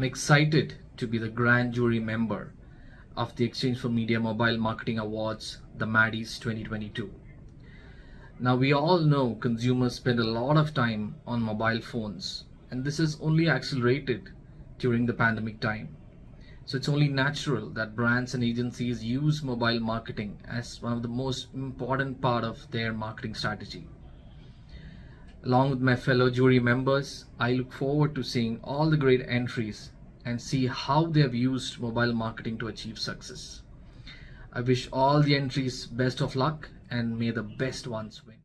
I'm excited to be the grand jury member of the exchange4media Mobile Marketing Awards, the Maddies 2022. Now, we all know consumers spend a lot of time on mobile phones, and this is only accelerated during the pandemic time. So, it's only natural that brands and agencies use mobile marketing as one of the most important part of their marketing strategy. Along with my fellow jury members, I look forward to seeing all the great entries and see how they have used mobile marketing to achieve success. I wish all the entries best of luck and may the best ones win.